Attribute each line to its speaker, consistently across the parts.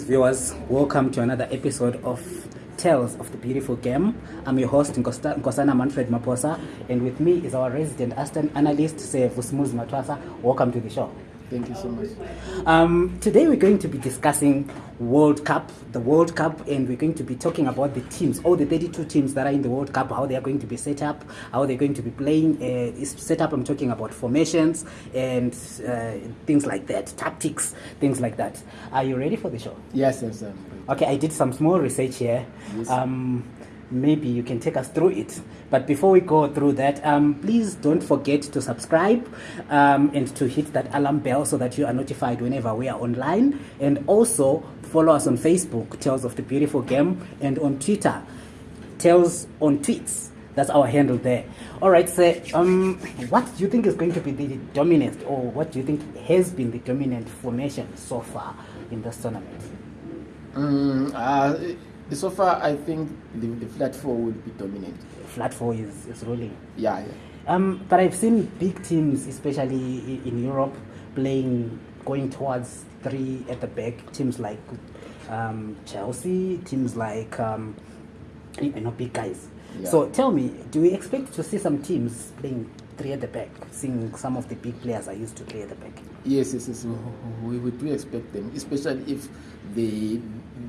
Speaker 1: Viewers, welcome to another episode of Tales of the Beautiful Game. I'm your host, Nkosana Manfred Maposa, and with me is our resident Aston analyst, sevusmuz Matwasa. Welcome to the show.
Speaker 2: Thank you so much.
Speaker 1: Um, today we're going to be discussing World Cup, the World Cup, and we're going to be talking about the teams, all the 32 teams that are in the World Cup, how they are going to be set up, how they're going to be playing. Uh, is set up. I'm talking about formations and uh, things like that, tactics, things like that. Are you ready for the show?
Speaker 2: Yes, yes, um,
Speaker 1: Okay, I did some small research here.
Speaker 2: Yes.
Speaker 1: Um, maybe you can take us through it. But before we go through that, um, please don't forget to subscribe um, and to hit that alarm bell so that you are notified whenever we are online. And also follow us on Facebook, Tales of the Beautiful Game, and on Twitter, Tales on Tweets. That's our handle there. All right, so um, what do you think is going to be the dominant, or what do you think has been the dominant formation so far in this tournament?
Speaker 2: Mm, uh, so far, I think the, the flat four would be dominant.
Speaker 1: Flat four is, is ruling.
Speaker 2: Yeah, yeah.
Speaker 1: Um, but I've seen big teams, especially in Europe, playing going towards three at the back. Teams like um, Chelsea, teams like um, you know big guys.
Speaker 2: Yeah.
Speaker 1: So tell me, do we expect to see some teams playing three at the back, seeing some of the big players are used to play at the back?
Speaker 2: Yes, yes, yes. We, we do expect them, especially if they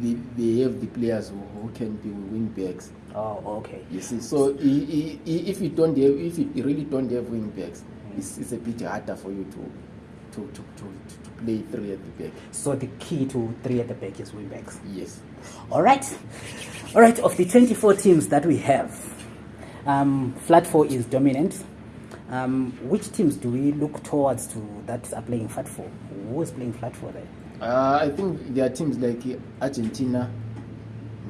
Speaker 2: they, they have the players who, who can be wing backs.
Speaker 1: Oh, okay.
Speaker 2: You see, so if you don't have, if you really don't have wing backs, it's, it's a bit harder for you to to, to, to, to play three at the back.
Speaker 1: So the key to three at the back is wing backs.
Speaker 2: Yes.
Speaker 1: All right. All right, of the 24 teams that we have, um, flat four is dominant. Um, which teams do we look towards to that are playing flat four? Who is playing flat four there?
Speaker 2: Uh, I think there are teams like Argentina.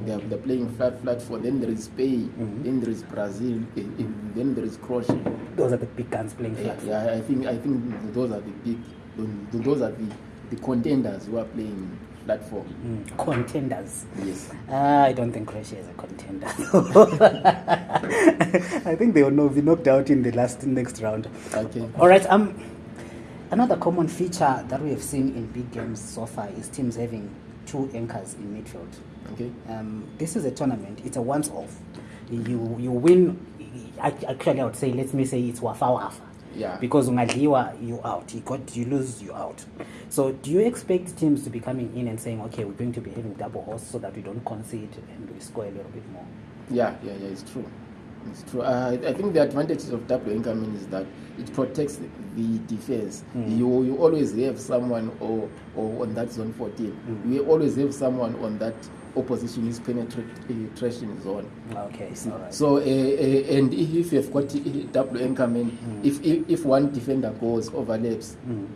Speaker 2: They are, they're playing flat flat four. Then there is Spain.
Speaker 1: Mhm.
Speaker 2: Then there is Brazil. eh, eh, Then there is Croatia.
Speaker 1: Those are the big guns playing
Speaker 2: Yeah,
Speaker 1: flat four.
Speaker 2: yeah, I think I think those are the big. Those are the, the contenders who are playing flat four.
Speaker 1: Mm, contenders.
Speaker 2: Yes.
Speaker 1: Uh, I don't think Croatia is a contender. I think they will know, be knocked out in the last next round.
Speaker 2: Okay.
Speaker 1: All right. Um, another common feature that we have seen in big games so far is teams having two anchors in midfield.
Speaker 2: Okay.
Speaker 1: Um, this is a tournament. It's a once-off. You you win. Actually, I would say let me say it's wafa wafa.
Speaker 2: Yeah.
Speaker 1: Because ungadliwa you out. You got you lose you out. So do you expect teams to be coming in and saying, okay, we're going to be having double hosts so that we don't concede and we score a little bit more?
Speaker 2: Yeah, yeah, yeah. It's true. It's true. Uh, I think the advantages of double anchorman is that it protects the defense.
Speaker 1: Mm.
Speaker 2: You you always have someone or, or on that zone 14.
Speaker 1: Mm.
Speaker 2: You always have someone on that opposition's penetration zone.
Speaker 1: Okay.
Speaker 2: You see.
Speaker 1: All right.
Speaker 2: So uh, uh, and if you've got double anchorman,
Speaker 1: Mm.
Speaker 2: if, if if one defender goes overlaps,
Speaker 1: Mm.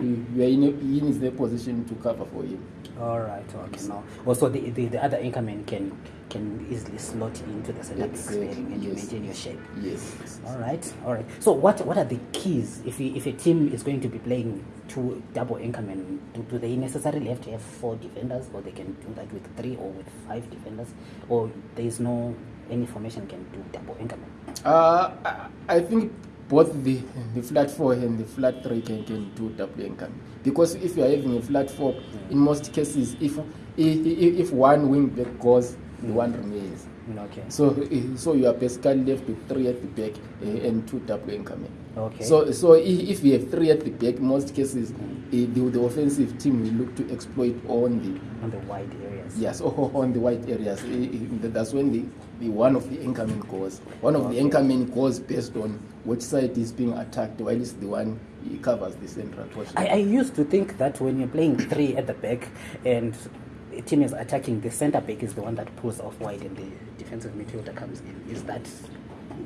Speaker 2: You, are in a, in a position to cover for him.
Speaker 1: All right. Okay. Now, also the, the the other anchorman can can easily slot into the back
Speaker 2: Exactly,
Speaker 1: sparing and you maintain your shape.
Speaker 2: Yes. yes,
Speaker 1: All right, all right. So what what are the keys if we, if a team is going to be playing two double anchorman? Do, do they necessarily have to have four defenders, or they can do that with three or with five defenders, or there is no any formation can do double anchorman?
Speaker 2: Uh, I- I think both the the flat four and the flat three can, can do double income because if you are having a flat four, in most cases, if if, if one wing back goes, the
Speaker 1: Mm.
Speaker 2: one remains.
Speaker 1: Okay.
Speaker 2: So eh, so you are basically left with three at the back eh, and two double anchorman.
Speaker 1: Okay.
Speaker 2: So so if you have three at the back, most cases eh, the, the offensive team will look to exploit on the
Speaker 1: on the wide areas.
Speaker 2: Yes, on the wide areas. That's when the, the one of the anchorman goes. One of the anchorman goes based on which side is being attacked, while it's the one he covers the central portion.
Speaker 1: I, I used to think that when you're playing three at the back and a team is attacking, the center back is the one that pulls off wide and the defensive midfielder comes in. Is that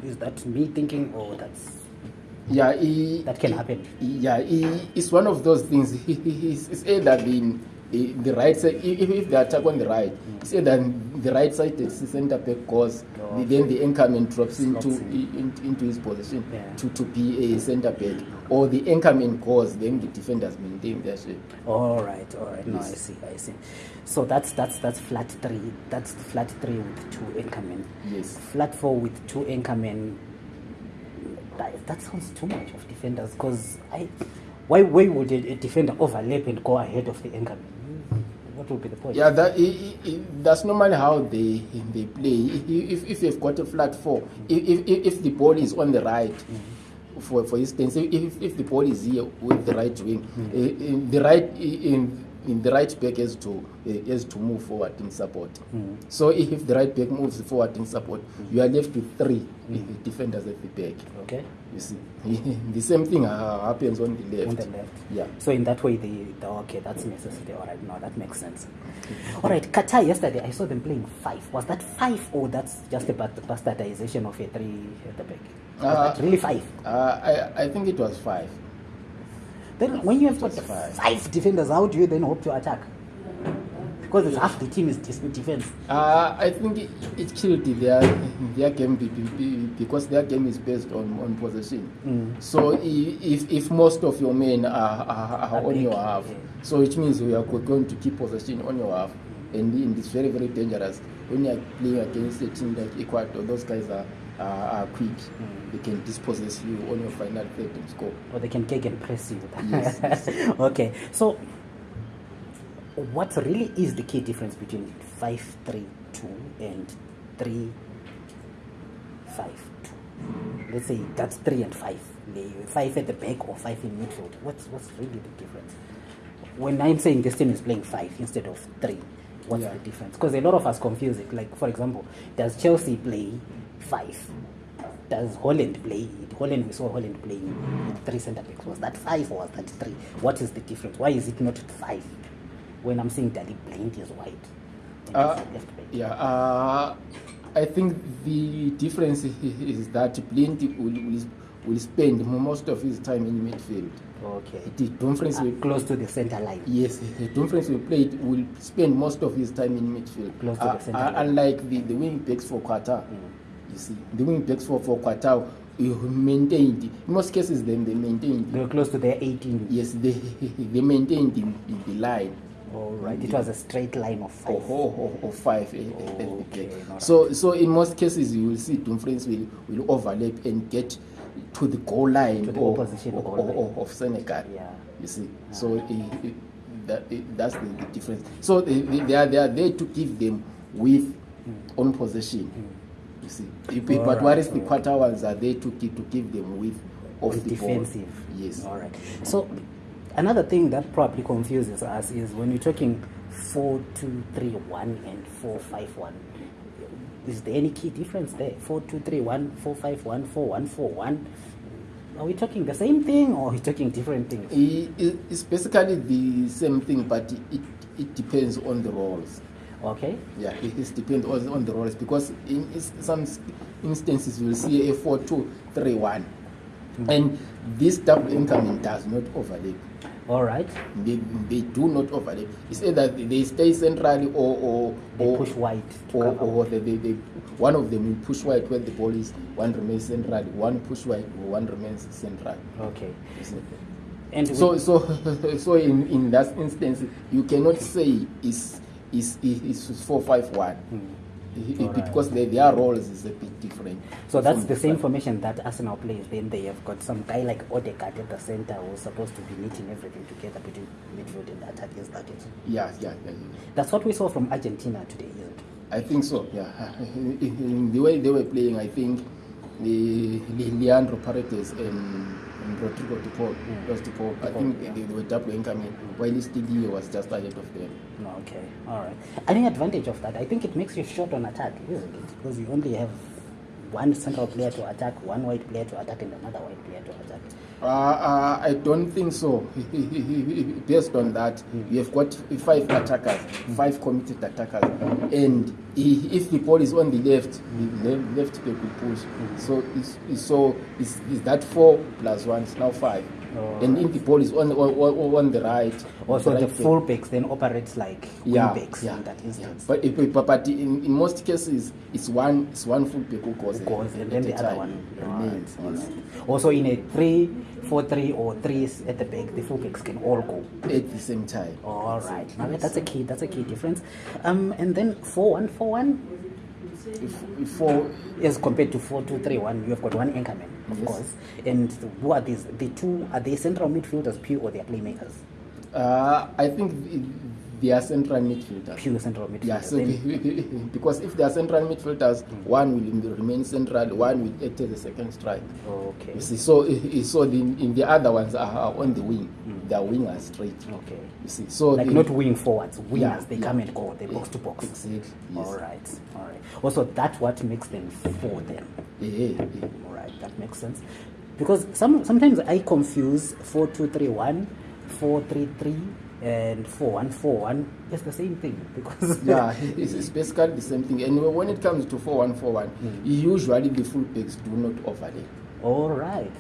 Speaker 1: is that me thinking or that's
Speaker 2: yeah, he,
Speaker 1: that can happen?
Speaker 2: Yeah, he, it's one of those things. He, he, he's- it's either the, the, the right side, if, if they attack on the right, it's either the right side, the center back goes,
Speaker 1: Oh.
Speaker 2: then the anchorman drops into,
Speaker 1: in.
Speaker 2: in, into his position
Speaker 1: Yeah.
Speaker 2: to, to be a center back, or the anchorman goes, then the defenders maintain their shape.
Speaker 1: All right, all right. No, I
Speaker 2: Yes.
Speaker 1: see, I see. So that's that's that's flat three. That's flat three with two anchorman.
Speaker 2: Yes.
Speaker 1: Flat four with two anchorman. That, that sounds too much of defenders because I, why why would a, a defender overlap and go ahead of the anchorman? What would be the point?
Speaker 2: Yeah, that, i i i that's normally how they they play. If, if you've got a flat four, if, if, if the ball is on the right, for for instance, if, if the ball is here with the right wing, mm-hmm. eh, eh, eh, in the right in in the right back has to has to move forward in support. So if, the right back moves forward in support, you are left with three eh, defenders at the back.
Speaker 1: Okay.
Speaker 2: You see, the same thing uh, happens on the left.
Speaker 1: On the left.
Speaker 2: Yeah.
Speaker 1: So in that way, the, the okay, that's necessary. All right, now that makes sense. All right, Qatar yesterday, I saw them playing five. Was that five or that's just a bast- bastardization of a three at the back? Was
Speaker 2: Uh,
Speaker 1: that really five?
Speaker 2: Uh, I I think it was five.
Speaker 1: Then when you have got
Speaker 2: five.
Speaker 1: defenders, how do you then hope to attack? Because it's half the team is defense.
Speaker 2: Uh, I think it, it killed their their game be- be- be- because their game is based on, on possession.
Speaker 1: Mm.
Speaker 2: So if, if most of your men are, are, are on
Speaker 1: big,
Speaker 2: your half, so it means you are go- going to keep possession on your half, and, and it's very very dangerous when you are playing against a team like Ecuador. Those guys are are, are quick;
Speaker 1: Mm.
Speaker 2: they can dispossess you on your final third and score.
Speaker 1: Or they can kick and press you.
Speaker 2: Yes, yes.
Speaker 1: okay, so what really is the key difference between 5 3 2 and 3 5 2? Let's say that's 3 and 5. The 5 at the back or 5 in midfield. What's, what's really the difference? When I'm saying this team is playing 5 instead of 3, what's
Speaker 2: Yeah.
Speaker 1: the difference? Because a lot of us confuse it. Like, for example, does Chelsea play 5? Does Holland play? Holland, we saw Holland playing with three centre backs. Was that five or was that three? What is the difference? Why is it not five? When I'm saying Daley Blind is white.
Speaker 2: Uh,
Speaker 1: left back.
Speaker 2: Yeah, uh, I think the difference is that Blind will, will, will spend most of his time in midfield.
Speaker 1: Okay.
Speaker 2: The Dumfries
Speaker 1: Uh,
Speaker 2: will,
Speaker 1: close to the centre line.
Speaker 2: yes, Dumfries will play will spend most of his time in midfield.
Speaker 1: Close to the
Speaker 2: Uh,
Speaker 1: centre
Speaker 2: uh,
Speaker 1: line.
Speaker 2: Unlike the, the wing backs for Qatar,
Speaker 1: Mm.
Speaker 2: You see, the wing backs for, for Qatar you maintained, in most cases, them they maintained,
Speaker 1: They were close to their 18.
Speaker 2: yes, they, they maintained the, the, the line.
Speaker 1: All right. It was a straight line of five.
Speaker 2: or, or, or five eh, eh, eh,
Speaker 1: Okay.
Speaker 2: So so in most cases you will see Dumfries will, will overlap and get to the goal line
Speaker 1: To the
Speaker 2: or,
Speaker 1: opposition
Speaker 2: or,
Speaker 1: goal
Speaker 2: or-
Speaker 1: line.
Speaker 2: or- of Senegal.
Speaker 1: Yeah.
Speaker 2: You see, so eh, eh, that, that's the, the difference. So they, they, they are they are there to give them with on possession. You see, but whereas the Qatar ones are there to give, to keep them with of
Speaker 1: With
Speaker 2: the
Speaker 1: defensive.
Speaker 2: ball. Yes.
Speaker 1: All right. So another thing that probably confuses us is when you're talking 4 2 3 1 and 4 5 1. Is there any key difference there? 4 2 3 1, 4 5 1, 4 1 4 1. Are we talking the same thing or are we talking different things?
Speaker 2: It's basically the same thing, but it, it depends on the roles.
Speaker 1: Okay.
Speaker 2: Yeah, it is depend on, on the roles because in some instances you will see a four two three one, mm-hmm. and this double anchorman does not overlap.
Speaker 1: All right.
Speaker 2: They, they do not overlap. It's either they stay centrally or or,
Speaker 1: They
Speaker 2: or
Speaker 1: push wide
Speaker 2: or, or they, they, they, one of them will push wide where the ball is. One remains centrally. One push wide. One remains central.
Speaker 1: Okay. And
Speaker 2: So so so in, in that instance, you cannot say is is is four five one
Speaker 1: Hmm. Alright.
Speaker 2: because their, their roles is a bit different.
Speaker 1: So that's the same formation that Arsenal plays. Then they have got some guy like Odegaard at the center who's supposed to be knitting everything together between midfield and attack. Is that it?
Speaker 2: Yeah, yeah, yeah, yeah.
Speaker 1: That's what we saw from Argentina today, isn't it?
Speaker 2: I think so. Yeah, in, in the way they were playing, I think the Le- Leandro Paredes and, Rodrigo De Paul,
Speaker 1: Mm.
Speaker 2: was I think
Speaker 1: yeah.
Speaker 2: they, they were double anchorman, while Stiglio was just ahead of them.
Speaker 1: No, okay, all right. Any advantage of that? I think it makes you short on attack, isn't it? Because you only have one central player to attack, one white player to attack, and another white player to attack.
Speaker 2: Uh, uh, I don't think so. Based on that, we have got five attackers, five committed attackers, and if the ball is on the left, the le- left back will push. So it's, it's so is is that four plus one? It's now five.
Speaker 1: Oh.
Speaker 2: And if the ball is on on, on the right,
Speaker 1: Also,
Speaker 2: the
Speaker 1: the
Speaker 2: right back-
Speaker 1: fullbacks then operates like
Speaker 2: yeah,
Speaker 1: wingbacks
Speaker 2: yeah,
Speaker 1: in that
Speaker 2: yeah.
Speaker 1: instance.
Speaker 2: But, if, but in, in most cases, it's one it's one fullback who goes,
Speaker 1: course,
Speaker 2: at
Speaker 1: and then the other one
Speaker 2: remains.
Speaker 1: Alright,
Speaker 2: yes.
Speaker 1: alright. Also, in a 3 4 3 or 3 at the back, the fullbacks can all go.
Speaker 2: at the same time.
Speaker 1: All right, now that's a key. That's a key difference. Um, and then four one four one
Speaker 2: If, if for
Speaker 1: as compared to four two three one, you have got one anchorman, of
Speaker 2: Yes.
Speaker 1: course. And who are these? The two are they central midfielders, pure, or they are playmakers?
Speaker 2: Uh, I think they are central midfielders.
Speaker 1: Pure central midfielder.
Speaker 2: Yeah, so
Speaker 1: Then-
Speaker 2: the- because if they are central midfielders, one will remain central, one will act as a second strike.
Speaker 1: okay.
Speaker 2: You see, so so the, in the other ones are, are on the wing. They are wingers straight.
Speaker 1: Okay.
Speaker 2: You see, so
Speaker 1: Like
Speaker 2: the-
Speaker 1: not wing forwards, wingers.
Speaker 2: Yeah,
Speaker 1: they
Speaker 2: yeah.
Speaker 1: come and go. They box to box.
Speaker 2: Exactly. Yes.
Speaker 1: All right. All right. Also, that's what makes them four then.
Speaker 2: Yeah, yeah, yeah.
Speaker 1: All right, that makes sense. Because some sometimes I confuse four two three one, four three three, and four one four one. It's the same thing because
Speaker 2: yeah, it's, it's basically the same thing. And when it comes to 4141, hmm. usually the fullbacks do not overlay.
Speaker 1: All right,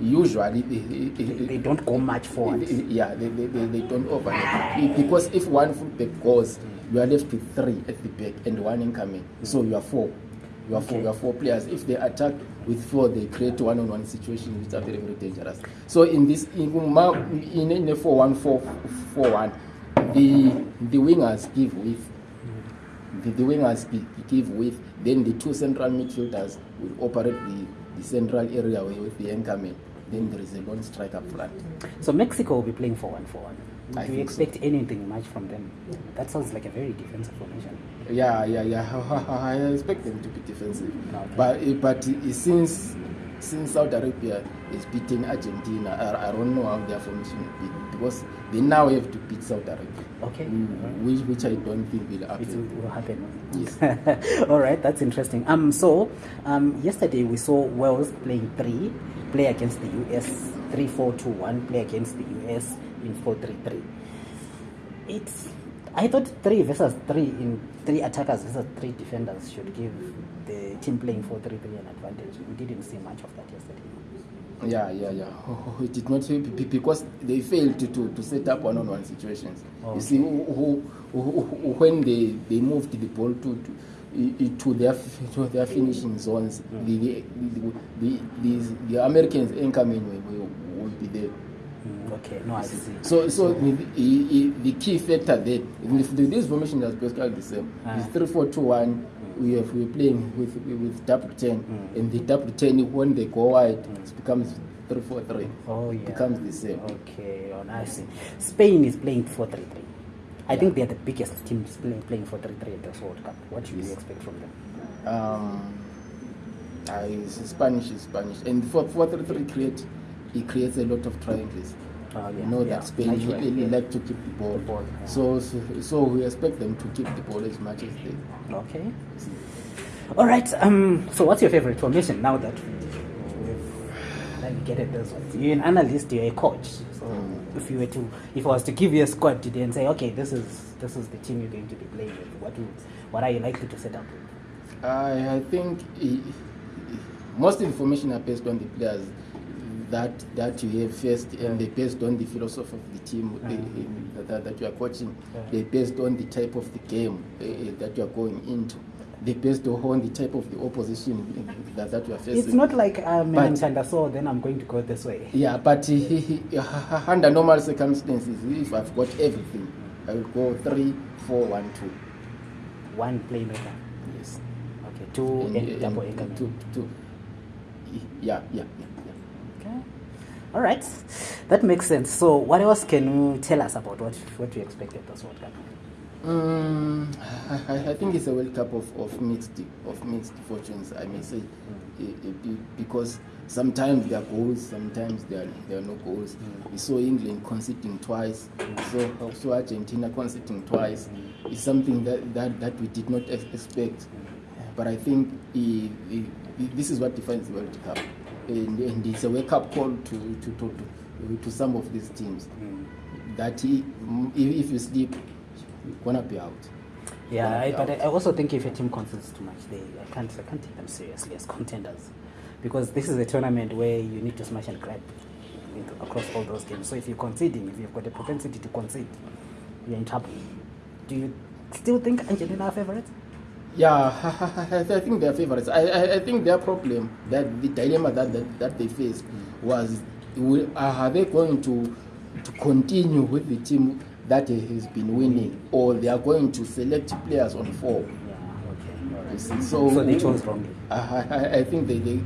Speaker 2: usually they,
Speaker 1: they, they don't go much forward.
Speaker 2: Yeah, they, they, they, they don't overlay. Because if one fullback goes, you are left with three at the back and one anchorman. So you are four. You are four.
Speaker 1: Okay.
Speaker 2: You are four players. If they attack with four, they create one-on-one situations which are very very dangerous. So in this in in, in a four-one-four-four-one, the the wingers give width. The, the wingers give width. Then the two central midfielders will operate the, the central area with the incoming. Then there is a lone striker up front.
Speaker 1: So Mexico will be playing four one four one.
Speaker 2: I
Speaker 1: Do you
Speaker 2: think so.
Speaker 1: expect anything much from them? That sounds like a very defensive formation.
Speaker 2: Yeah, yeah, yeah. I expect them to be defensive,
Speaker 1: Okay.
Speaker 2: but eh, but eh, since since Saudi Arabia is beating Argentina, I, I don't know how their formation will be because they now have to beat Saudi Arabia,
Speaker 1: Okay.
Speaker 2: mm, which which I don't think will happen.
Speaker 1: It will happen.
Speaker 2: Yes.
Speaker 1: All right, that's interesting. Um, so um, yesterday we saw Wales playing three, play against the US, three four two one, play against the US in four three three. It's I thought three versus three in three attackers versus three defenders should give the team playing four three three an advantage. We didn't see much of that yesterday.
Speaker 2: Yeah, yeah, yeah. It did not help because they failed to, to, to set up one-on-one situations.
Speaker 1: Oh,
Speaker 2: You see, who, who, who, when they, they moved the ball to, to to their to their finishing zones, the, the, the, the, the Americans anchorman will, will be there.
Speaker 1: Mm, okay, no, I see.
Speaker 2: So, so the, the, the key factor there, if the, this formation is basically the same.
Speaker 1: Ah.
Speaker 2: It's three, four, two, one. We have we're playing with with double ten,
Speaker 1: Mm.
Speaker 2: and the double ten when they go wide, it becomes three, four, three.
Speaker 1: Oh yeah.
Speaker 2: becomes the same.
Speaker 1: Okay, oh, I see. Spain is playing 4 3 3. I
Speaker 2: Yeah.
Speaker 1: think they're the biggest team playing, playing 4 3 3 at this World Cup. What do you expect from them?
Speaker 2: Um, uh, Spanish is Spanish, and for four, three, three create it creates a lot of triangles.
Speaker 1: Oh, yeah,
Speaker 2: You know
Speaker 1: yeah.
Speaker 2: that Spain really
Speaker 1: yeah.
Speaker 2: like to keep the ball.
Speaker 1: The ball, yeah.
Speaker 2: So, so so we expect them to keep the ball as much as they.
Speaker 1: Okay. All right. Um. So, what's your favorite formation now that we've navigated this one? You're an analyst. You're a coach. So,
Speaker 2: Mm.
Speaker 1: if you were to, if I was to give you a squad today and say, okay, this is this is the team you're going to be playing with, what would, what are you likely to set up with?
Speaker 2: I, I think i- i- most information are based on the players that that you have first, and they're based on the philosophy of the team uh, uh, that, that you are coaching.
Speaker 1: Yeah.
Speaker 2: Based on the type of the game uh, uh, that you are going into. They're based on the type of the opposition uh, that, that you are facing.
Speaker 1: It's not like um,
Speaker 2: But-
Speaker 1: Mantanda so then I'm going to go this way.
Speaker 2: Yeah, but he, under normal circumstances, if I've got everything, I will go three, four, one, two.
Speaker 1: One playmaker.
Speaker 2: Yes.
Speaker 1: Okay, two and,
Speaker 2: And-
Speaker 1: double
Speaker 2: and two, two. Yeah, yeah, yeah.
Speaker 1: All right, that makes sense. So, what else can you tell us about what what you expect at this World Cup?
Speaker 2: Mm, I, I think it's a World Cup of, of mixed of mixed fortunes. I may say, Eh, eh, be- because sometimes there are goals, sometimes there are, there are no goals. We saw England conceding twice. We saw also Argentina conceding twice. It's something that, that, that we did not ex- expect. But I think eh, eh, this is what defines the World Cup, and, and it's a wake up call to to, to, to to some of these teams mm. that he, mm, if, if you sleep, you're gonna be out.
Speaker 1: Yeah, I, but I
Speaker 2: out.
Speaker 1: I also think if a team concedes too much, they I can't I can't take them seriously as contenders, because this is a tournament where you need to smash and grab across all those games. So if you're conceding, if you've got a propensity to concede, you're in trouble. Do you still think Argentina are favourites?
Speaker 2: Yeah, I think their favorites. I, I, I think their problem, that the dilemma that, that, that they faced was, will- uh, are they going to to continue with the team that has been winning, or they are going to select players on form?
Speaker 1: Yeah. Okay. Right.
Speaker 2: So,
Speaker 1: So they chose wrongly.
Speaker 2: I, I, I think they, they,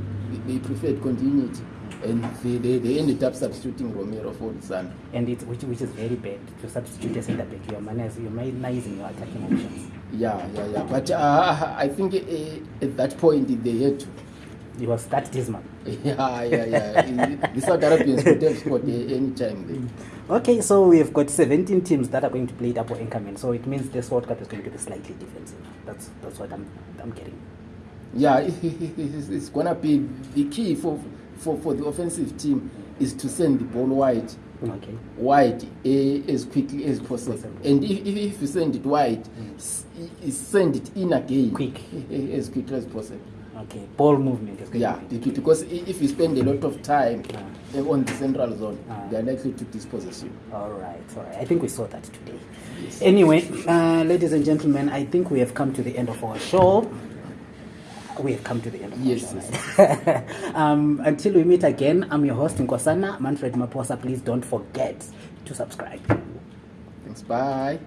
Speaker 2: they preferred continuity. And they, they, they ended up substituting Romero for Lisandro.
Speaker 1: And it, which, which is very bad to substitute a centre back. You're, minus, you're minimizing your attacking options.
Speaker 2: Yeah, yeah, yeah. But uh, I think uh, at that point they had to.
Speaker 1: It was that dismal.
Speaker 2: Yeah, yeah, yeah. the South Arabians could have scored any time.
Speaker 1: Okay, so we've got 17 teams that are going to play double anchorman. So it means this World Cup is going to be slightly defensive. That's that's what I'm I'm getting.
Speaker 2: Yeah, it's, it's gonna be the key for, for for the offensive team is to send the ball wide,
Speaker 1: Okay.
Speaker 2: wide uh, as quickly as possible. And if, if, if you send it wide, i- send it in again
Speaker 1: Quick.
Speaker 2: as quickly as possible.
Speaker 1: Okay. Ball movement is
Speaker 2: Yeah,
Speaker 1: to be
Speaker 2: be- because if you spend a lot of time
Speaker 1: Ah.
Speaker 2: on the central zone,
Speaker 1: Ah.
Speaker 2: they are likely to dispossess you.
Speaker 1: All right, all right. I think we saw that today. Anyway, uh, ladies and gentlemen, I think we have come to the end of our show. We have come to the end of
Speaker 2: Yes,
Speaker 1: show. um, until we meet again, I'm your host, Nkosana Manfred Maposa. Please don't forget to subscribe.
Speaker 2: Thanks. Bye.